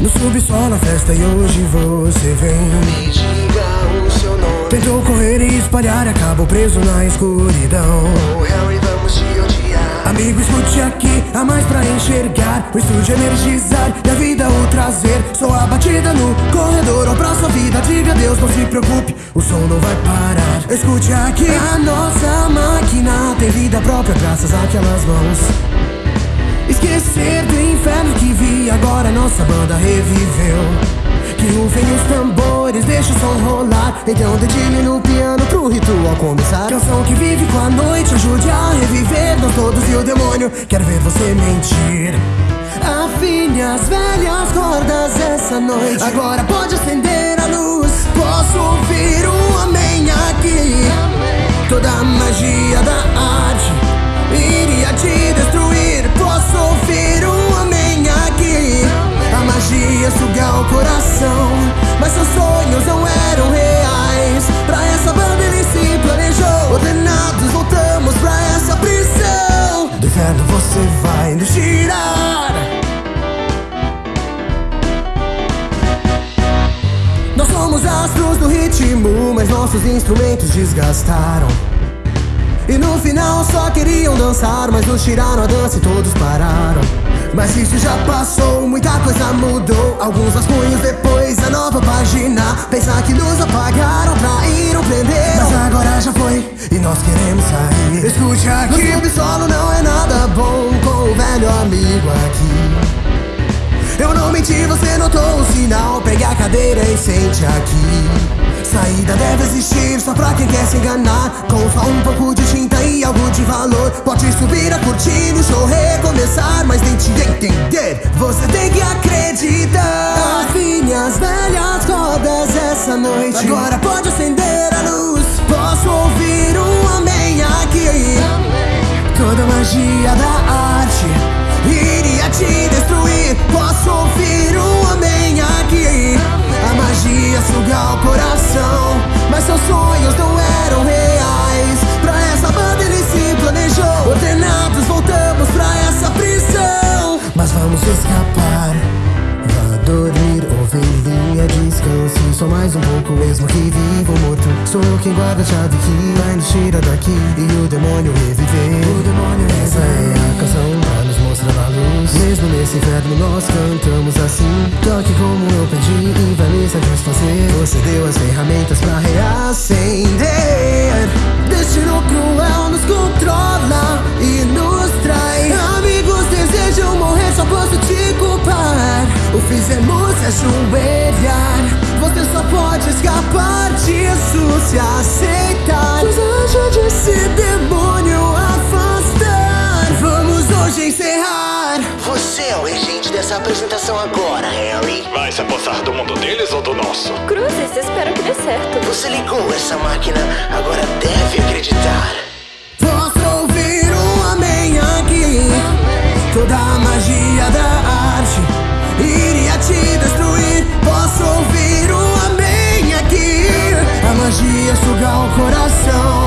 No subsolo a festa e hoje você vem. Me diga o seu nome. Tentou correr e espalhar acabou preso na escuridão. Oh, Harry, vamos te odiar. Amigo, escute aqui, há mais pra enxergar. O estúdio energizar e a vida o trazer. Sou a batida no corredor ou pra sua vida. Diga Deus, não se preocupe, o som não vai parar. Escute aqui, a nossa máquina tem vida própria Graças àquelas mãos. Esquecer do inferno nossa banda reviveu. Que rufem os tambores, deixa o som rolar. Então dedilhe no piano pro ritual começar. Canção que vive com a noite, ajude a reviver. Nós todos e o demônio, quero ver você mentir. Afine as velhas cordas essa noite. Agora pode acender a luz. Posso ouvir um amém vai nos tirar. Nós somos astros do ritmo, mas nossos instrumentos desgastaram. E no final só queriam dançar, mas nos tiraram a dança e todos pararam. Mas isso já passou, muita coisa mudou. Alguns rascunhos depois, nova página. Pensar que nos apagaram, traíram, prenderam. Mas agora já foi e nós queremos sair. Escute aqui: no subsolo não é nada bom com o velho amigo aqui. Eu não menti, você notou o sinal. Pegue a cadeira e sente aqui. Saída deve existir só pra quem quer se enganar. Com só um pouco de tinta e algo de valor. Pode subir a cortina, o show recomeçar. Mas tente entender, você tem que acreditar. As velhas rodas essa noite. Agora pode acender a luz. Posso ouvir um amém aqui. Toda magia da arte iria te destruir. Posso ouvir o coração, mas seus sonhos não eram reais. Pra essa banda ele se planejou. Ordenados, voltamos pra essa prisão. Mas vamos escapar. Vá dormir, ovelhinha, descanse Só mais um pouco mesmo que vivo morto Sou quem guarda a chave que vai nos tirar daqui E o demônio reviver O demônio Essa é a canção nesse inferno nós cantamos assim. Toque como eu pedi e vai me satisfazer Você deu as ferramentas pra reacender. Destino cruel nos controla e nos trai. Amigos desejam morrer, só posso te culpar. O fizemos se ajoelhar Você só pode escapar disso se aceitar Regente dessa apresentação agora, Harry. Vai se apossar do mundo deles ou do nosso? Cruzes, espero que dê certo. Você ligou essa máquina, agora deve acreditar. Posso ouvir um amém aqui Toda a magia da arte Iria te destruir Posso ouvir um amém aqui A magia suga o coração